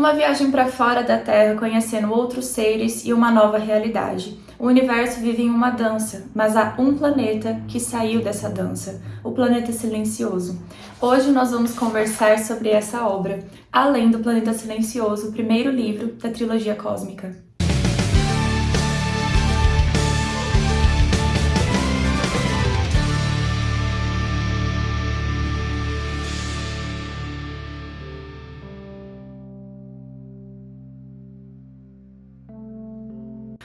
Uma viagem para fora da Terra, conhecendo outros seres e uma nova realidade. O universo vive em uma dança, mas há um planeta que saiu dessa dança, o planeta silencioso. Hoje nós vamos conversar sobre essa obra, Além do Planeta Silencioso, primeiro livro da trilogia cósmica.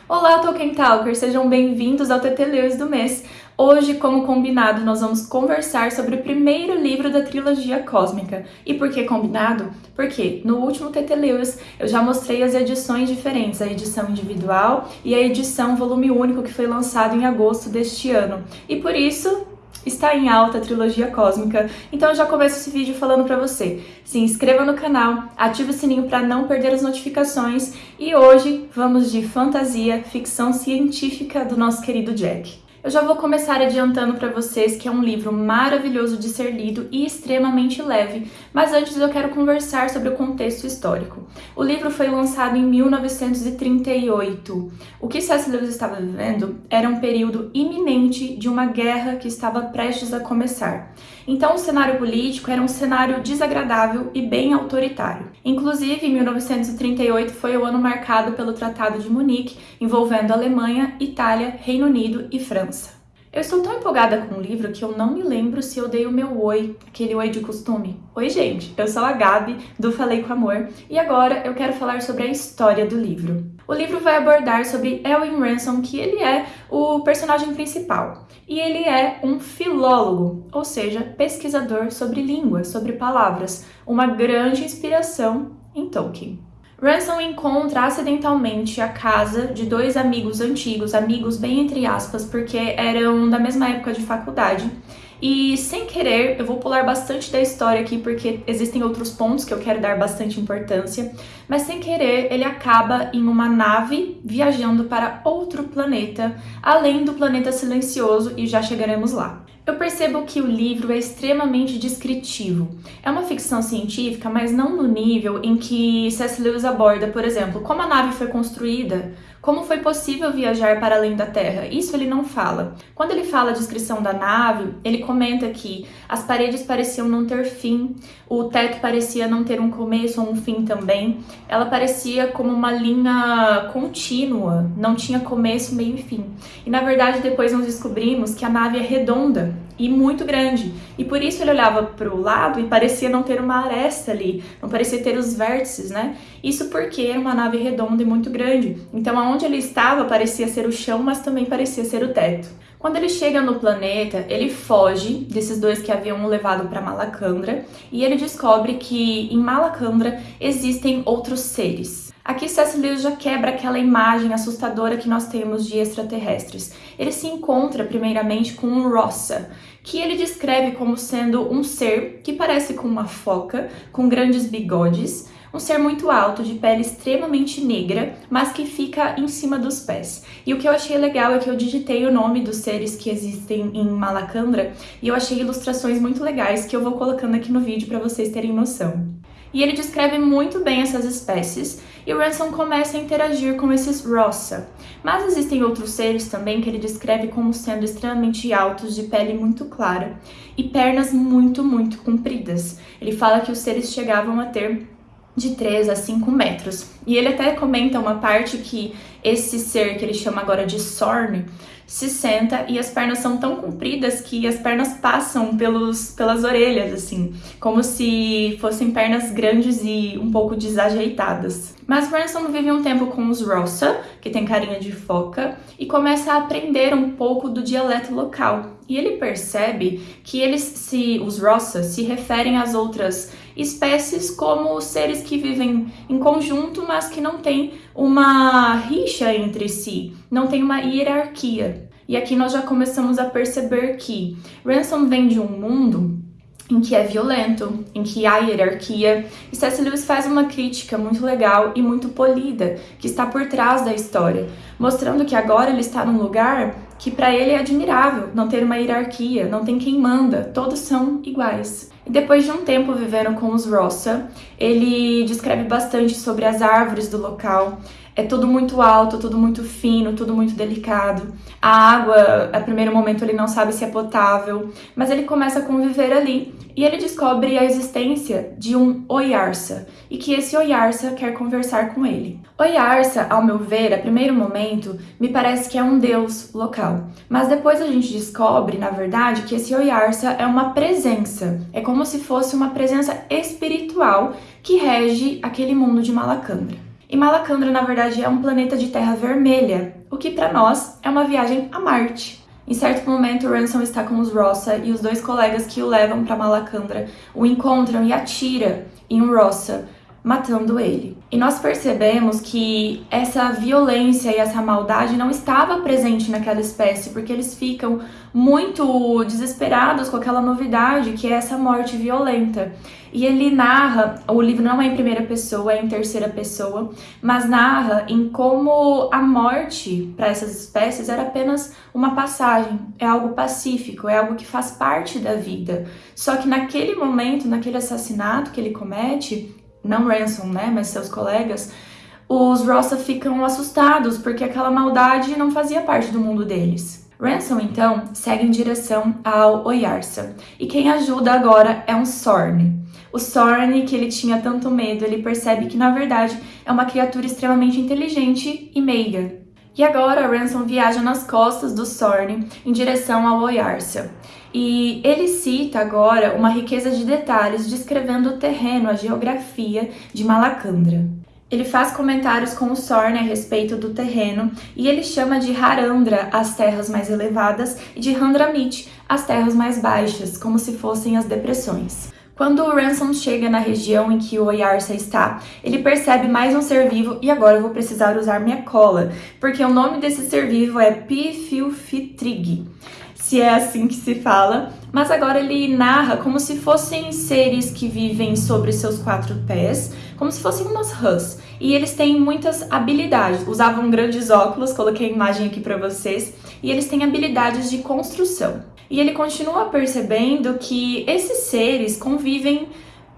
Olá, Tolkien Talkers! Sejam bem-vindos ao TT Lewis do mês. Hoje, como combinado, nós vamos conversar sobre o primeiro livro da trilogia cósmica. E por que combinado? Porque no último TT Lewis eu já mostrei as edições diferentes, a edição individual e a edição volume único que foi lançado em agosto deste ano. E por isso, está em alta a trilogia cósmica, então eu já começo esse vídeo falando para você. Se inscreva no canal, ative o sininho para não perder as notificações e hoje vamos de fantasia, ficção científica do nosso querido Jack. Eu já vou começar adiantando para vocês que é um livro maravilhoso de ser lido e extremamente leve, mas antes eu quero conversar sobre o contexto histórico. O livro foi lançado em 1938. O que C.S. Lewis estava vivendo era um período iminente de uma guerra que estava prestes a começar. Então o cenário político era um cenário desagradável e bem autoritário. Inclusive, 1938 foi o ano marcado pelo Tratado de Munique, envolvendo Alemanha, Itália, Reino Unido e França. Eu estou tão empolgada com o livro que eu não me lembro se eu dei o meu oi, aquele oi de costume. Oi, gente! Eu sou a Gabi, do Falei com Amor, e agora eu quero falar sobre a história do livro. O livro vai abordar sobre Elwin Ransom, que ele é o personagem principal. E ele é um filólogo, ou seja, pesquisador sobre línguas, sobre palavras, uma grande inspiração em Tolkien. Ransom encontra acidentalmente a casa de dois amigos antigos, amigos bem entre aspas, porque eram da mesma época de faculdade. E sem querer, eu vou pular bastante da história aqui porque existem outros pontos que eu quero dar bastante importância, mas sem querer ele acaba em uma nave viajando para outro planeta, além do planeta silencioso e já chegaremos lá. Eu percebo que o livro é extremamente descritivo. É uma ficção científica, mas não no nível em que C.S. Lewis aborda, por exemplo, como a nave foi construída, como foi possível viajar para além da Terra? Isso ele não fala. Quando ele fala a descrição da nave, ele comenta que as paredes pareciam não ter fim, o teto parecia não ter um começo ou um fim também. Ela parecia como uma linha contínua, não tinha começo, meio e fim. E na verdade depois nós descobrimos que a nave é redonda e muito grande. E por isso ele olhava para o lado e parecia não ter uma aresta ali, não parecia ter os vértices, né? Isso porque era uma nave redonda e muito grande. Então aonde ele estava parecia ser o chão, mas também parecia ser o teto. Quando ele chega no planeta, ele foge desses dois que haviam levado para Malacandra e ele descobre que em Malacandra existem outros seres. Aqui. Lewis já quebra aquela imagem assustadora que nós temos de extraterrestres. Ele se encontra primeiramente com um Rossa, que ele descreve como sendo um ser que parece com uma foca, com grandes bigodes, um ser muito alto, de pele extremamente negra, mas que fica em cima dos pés. E o que eu achei legal é que eu digitei o nome dos seres que existem em Malacandra e eu achei ilustrações muito legais que eu vou colocando aqui no vídeo para vocês terem noção. E ele descreve muito bem essas espécies e o Ransom começa a interagir com esses Rossa. Mas existem outros seres também que ele descreve como sendo extremamente altos, de pele muito clara e pernas muito, muito compridas. Ele fala que os seres chegavam a ter de 3 a 5 metros. E ele até comenta uma parte que esse ser que ele chama agora de Sorn se senta e as pernas são tão compridas que as pernas passam pelos, pelas orelhas, assim, como se fossem pernas grandes e um pouco desajeitadas. Mas Ransom vive um tempo com os Rossa, que tem carinha de foca, e começa a aprender um pouco do dialeto local. E ele percebe que eles se, os Rossa se referem às outras espécies como seres que vivem em conjunto, mas que não têm uma rixa entre si, não tem uma hierarquia. E aqui nós já começamos a perceber que Ransom vem de um mundo em que é violento, em que há hierarquia, e C.S. Lewis faz uma crítica muito legal e muito polida, que está por trás da história, mostrando que agora ele está num lugar que para ele é admirável, não ter uma hierarquia, não tem quem manda, todos são iguais. E depois de um tempo vivendo com os Rossa, Ele descreve bastante sobre as árvores do local. É tudo muito alto, tudo muito fino, tudo muito delicado. A água, a primeiro momento, ele não sabe se é potável, mas ele começa a conviver ali e ele descobre a existência de um Oyarsa e que esse Oyarsa quer conversar com ele. Oyarsa, ao meu ver, a primeiro momento, me parece que é um deus local, mas depois a gente descobre, na verdade, que esse Oyarsa é uma presença, é como se fosse uma presença espiritual que rege aquele mundo de Malacandra. E Malacandra, na verdade, é um planeta de terra vermelha, o que para nós é uma viagem a Marte. Em certo momento, Ransom está com os Rossa e os dois colegas que o levam para Malacandra o encontram e atira em um Rossa, matando ele. E nós percebemos que essa violência e essa maldade não estava presente naquela espécie, porque eles ficam muito desesperados com aquela novidade que é essa morte violenta. E ele narra, o livro não é em primeira pessoa, é em terceira pessoa, mas narra em como a morte para essas espécies era apenas uma passagem, é algo pacífico, é algo que faz parte da vida. Só que naquele momento, naquele assassinato que ele comete, não Ransom, né, mas seus colegas, os Rossa ficam assustados porque aquela maldade não fazia parte do mundo deles. Ransom, então, segue em direção ao Oyarsa, e quem ajuda agora é um Sorn. O Sorn, que ele tinha tanto medo, ele percebe que, na verdade, é uma criatura extremamente inteligente e meiga. E agora, Ransom viaja nas costas do Sorn em direção ao Oyarsa. E ele cita agora uma riqueza de detalhes descrevendo o terreno, a geografia de Malacandra. Ele faz comentários com o Sorn a respeito do terreno e ele chama de Harandra as terras mais elevadas e de Handramit as terras mais baixas, como se fossem as depressões. Quando o Ransom chega na região em que o Oyarsa está, ele percebe mais um ser vivo e agora eu vou precisar usar minha cola, porque o nome desse ser vivo é Pifilfitrig se é assim que se fala, mas agora ele narra como se fossem seres que vivem sobre seus quatro pés, como se fossem umas rãs. E eles têm muitas habilidades. Usavam grandes óculos, coloquei a imagem aqui para vocês, e eles têm habilidades de construção. E ele continua percebendo que esses seres convivem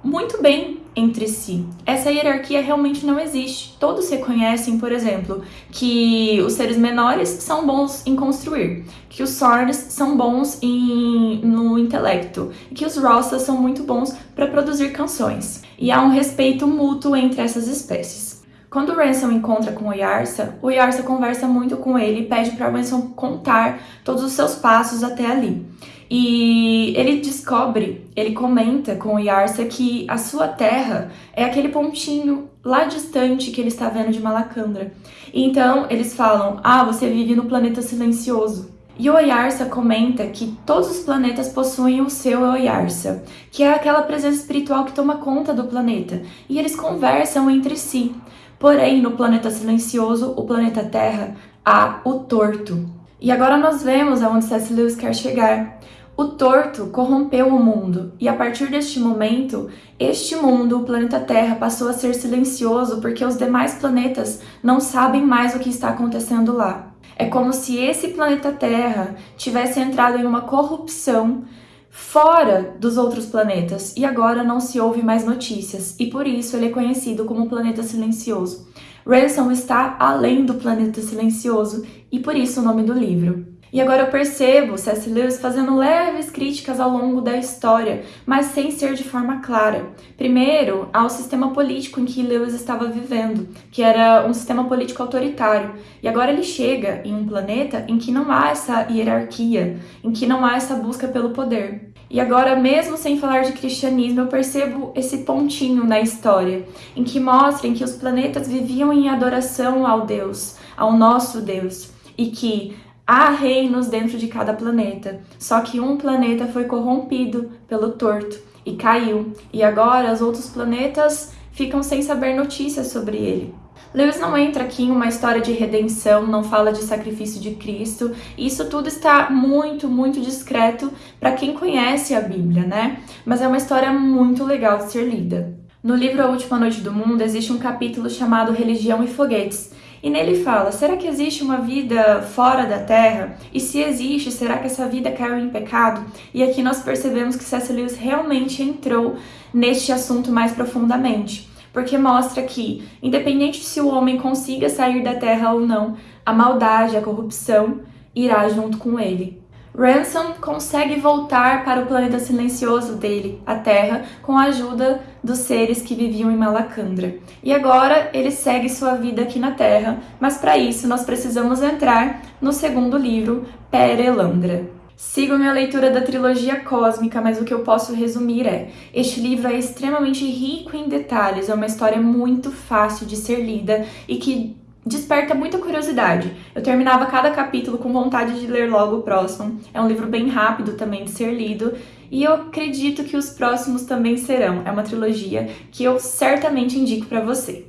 muito bem entre si. Essa hierarquia realmente não existe. Todos reconhecem, por exemplo, que os seres menores são bons em construir, que os Sorns são bons em, no intelecto e que os Rossas são muito bons para produzir canções. E há um respeito mútuo entre essas espécies. Quando Ransom encontra com o Yarsa, o Yarsa conversa muito com ele e pede para Ransom contar todos os seus passos até ali. E ele descobre, ele comenta com o Yarsa que a sua terra é aquele pontinho lá distante que ele está vendo de Malacandra. Então eles falam: Ah, você vive no planeta silencioso. E o Oyarsa comenta que todos os planetas possuem o seu Oyarsa, que é aquela presença espiritual que toma conta do planeta, e eles conversam entre si. Porém, no planeta silencioso, o planeta Terra, há o torto. E agora nós vemos aonde C.S. Lewis quer chegar. O torto corrompeu o mundo, e a partir deste momento, este mundo, o planeta Terra, passou a ser silencioso porque os demais planetas não sabem mais o que está acontecendo lá. É como se esse planeta Terra tivesse entrado em uma corrupção fora dos outros planetas e agora não se ouve mais notícias, e por isso ele é conhecido como planeta silencioso. Ransom está além do planeta silencioso e por isso o nome do livro. E agora eu percebo C.S. Lewis fazendo leves críticas ao longo da história, mas sem ser de forma clara. Primeiro, ao sistema político em que Lewis estava vivendo, que era um sistema político autoritário. E agora ele chega em um planeta em que não há essa hierarquia, em que não há essa busca pelo poder. E agora, mesmo sem falar de cristianismo, eu percebo esse pontinho na história, em que mostra que os planetas viviam em adoração ao Deus, ao nosso Deus, e que Há reinos dentro de cada planeta, só que um planeta foi corrompido pelo torto e caiu, e agora os outros planetas ficam sem saber notícias sobre ele. Lewis não entra aqui em uma história de redenção, não fala de sacrifício de Cristo, isso tudo está muito, muito discreto para quem conhece a Bíblia, né? Mas é uma história muito legal de ser lida. No livro A Última Noite do Mundo existe um capítulo chamado Religião e Foguetes, e nele fala: será que existe uma vida fora da Terra? E se existe, será que essa vida caiu em pecado? E aqui nós percebemos que C.S. Lewis realmente entrou neste assunto mais profundamente, porque mostra que, independente se o homem consiga sair da Terra ou não, a maldade, a corrupção irá junto com ele. Ransom consegue voltar para o planeta silencioso dele, a Terra, com a ajuda dos seres que viviam em Malacandra. E agora ele segue sua vida aqui na Terra, mas para isso nós precisamos entrar no segundo livro, Perelandra. Sigo minha leitura da trilogia cósmica, mas o que eu posso resumir é: este livro é extremamente rico em detalhes, é uma história muito fácil de ser lida e que desperta muita curiosidade. Eu terminava cada capítulo com vontade de ler logo o próximo. É um livro bem rápido também de ser lido e eu acredito que os próximos também serão. É uma trilogia que eu certamente indico para você.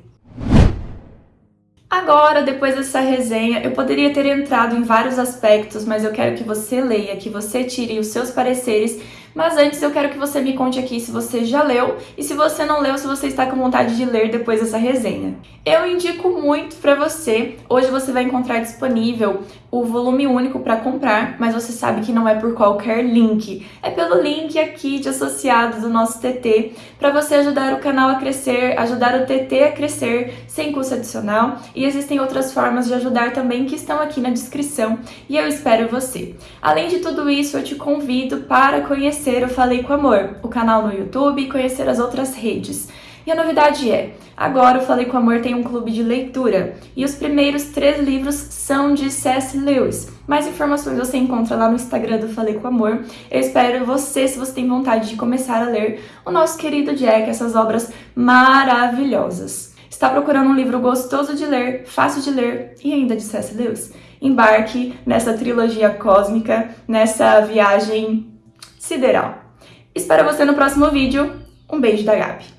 Agora, depois dessa resenha, eu poderia ter entrado em vários aspectos, mas eu quero que você leia, que você tire os seus pareceres mas antes eu quero que você me conte aqui se você já leu e se você não leu, se você está com vontade de ler depois dessa resenha. Eu indico muito para você. Hoje você vai encontrar disponível o volume único para comprar, mas você sabe que não é por qualquer link. É pelo link aqui de associado do nosso TT, para você ajudar o canal a crescer, ajudar o TT a crescer sem custo adicional. E existem outras formas de ajudar também que estão aqui na descrição e eu espero você. Além de tudo isso, eu te convido para conhecer o Falei com Amor, o canal no YouTube e conhecer as outras redes. E a novidade é, agora o Falei com Amor tem um clube de leitura e os primeiros três livros são de C.S. Lewis. Mais informações você encontra lá no Instagram do Falei com Amor. Eu espero você, se você tem vontade de começar a ler o nosso querido Jack, essas obras maravilhosas. Está procurando um livro gostoso de ler, fácil de ler e ainda de C.S. Lewis? Embarque nessa trilogia cósmica, nessa viagem sideral. Espero você no próximo vídeo. Um beijo da Gabi.